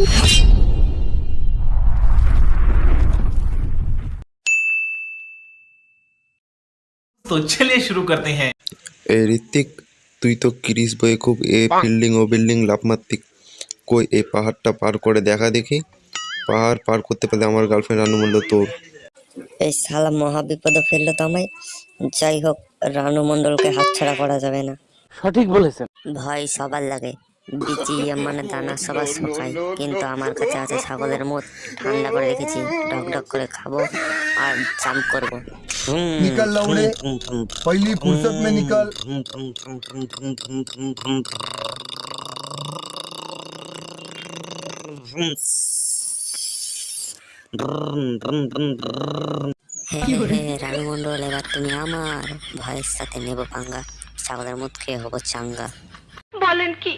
तो चलिए शुरू करते हैं এই ঋত্বিক তুই তো ক্রিস বয়ে খুব এ ফিল্ডিং ও বিল্ডিং লাভ মারতি কই এই পাহাড়টা পার করে দেখা দেখি পাহাড় পার করতে পারলে আমার গার্লফ্রেন্ড রানু মূল্য তোর এই শালা মহা বিপদে ফেললো তো আমায় যাই হোক রানু মণ্ডলকে হাতছাড়া করা যাবে না সঠিক বলেছেন ভয় সবার লাগে বিচিয়া মানে দানা সবার শোকায় কিন্তু আমার কাছে আছে ছাগলের মুখ ঠান্ডা করে রেখেছি ঢক ঢক করে খাব আর চাম করব निकल लवड़े पहली फुर्सत में निकल রানু মন্ডল এবার তুমি আমার ভয়ের সাথে নেব পাঙ্গা ছাগলের মুখ খেয়ে হব চাঙ্গা বলেন কি